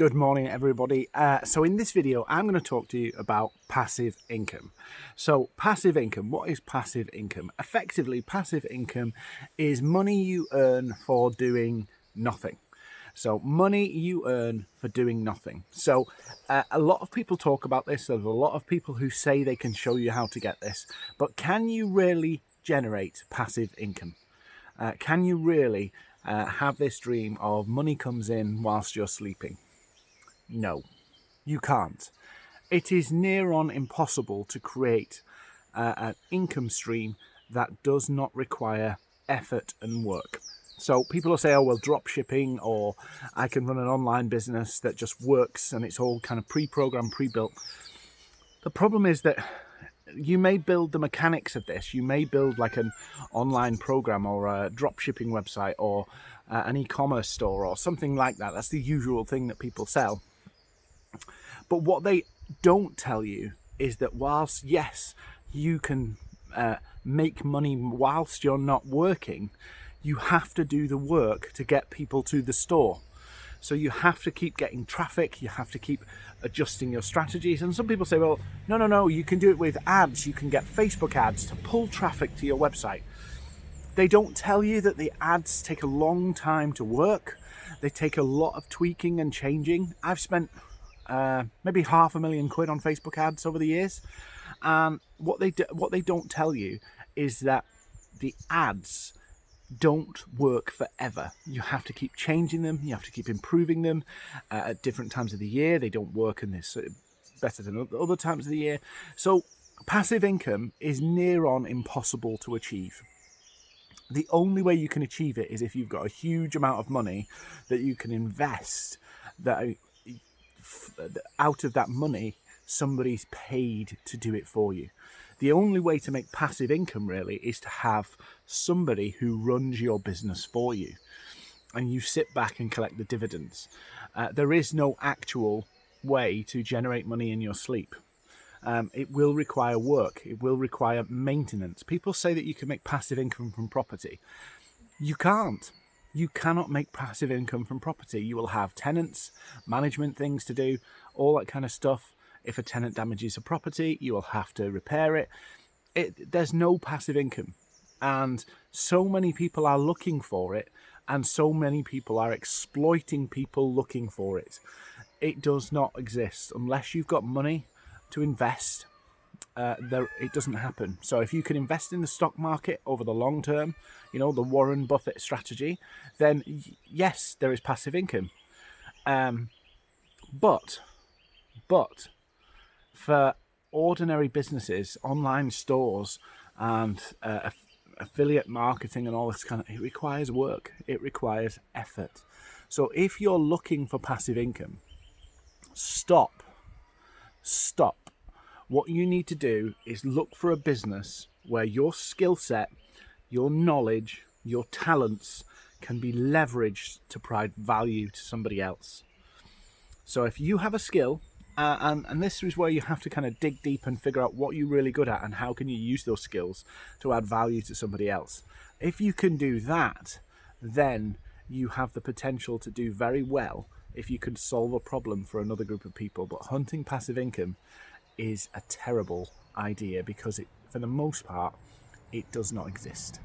Good morning everybody. Uh, so in this video I'm going to talk to you about passive income. So passive income, what is passive income? Effectively passive income is money you earn for doing nothing. So money you earn for doing nothing. So uh, a lot of people talk about this. There's a lot of people who say they can show you how to get this. But can you really generate passive income? Uh, can you really uh, have this dream of money comes in whilst you're sleeping? No, you can't. It is near on impossible to create uh, an income stream that does not require effort and work. So people will say, oh, well, drop shipping, or I can run an online business that just works and it's all kind of pre-programmed, pre-built. The problem is that you may build the mechanics of this. You may build like an online program or a drop shipping website or uh, an e-commerce store or something like that. That's the usual thing that people sell. But what they don't tell you is that whilst, yes, you can uh, make money whilst you're not working, you have to do the work to get people to the store. So you have to keep getting traffic, you have to keep adjusting your strategies. And some people say, well, no, no, no, you can do it with ads. You can get Facebook ads to pull traffic to your website. They don't tell you that the ads take a long time to work. They take a lot of tweaking and changing. I've spent uh, maybe half a million quid on Facebook ads over the years. And what they do, what they don't tell you is that the ads don't work forever. You have to keep changing them. You have to keep improving them uh, at different times of the year. They don't work in this uh, better than other times of the year. So passive income is near on impossible to achieve. The only way you can achieve it is if you've got a huge amount of money that you can invest that out of that money, somebody's paid to do it for you. The only way to make passive income really is to have somebody who runs your business for you and you sit back and collect the dividends. Uh, there is no actual way to generate money in your sleep. Um, it will require work. It will require maintenance. People say that you can make passive income from property. You can't you cannot make passive income from property. You will have tenants, management things to do, all that kind of stuff. If a tenant damages a property, you will have to repair it. it there's no passive income. And so many people are looking for it, and so many people are exploiting people looking for it. It does not exist unless you've got money to invest uh, there it doesn't happen. So if you can invest in the stock market over the long term, you know, the Warren Buffett strategy, then yes, there is passive income. Um, but, but for ordinary businesses, online stores and uh, affiliate marketing and all this kind of, it requires work. It requires effort. So if you're looking for passive income, stop, stop what you need to do is look for a business where your skill set, your knowledge, your talents can be leveraged to provide value to somebody else. So if you have a skill, uh, and, and this is where you have to kind of dig deep and figure out what you're really good at and how can you use those skills to add value to somebody else. If you can do that, then you have the potential to do very well if you can solve a problem for another group of people. But hunting passive income is a terrible idea because it, for the most part, it does not exist.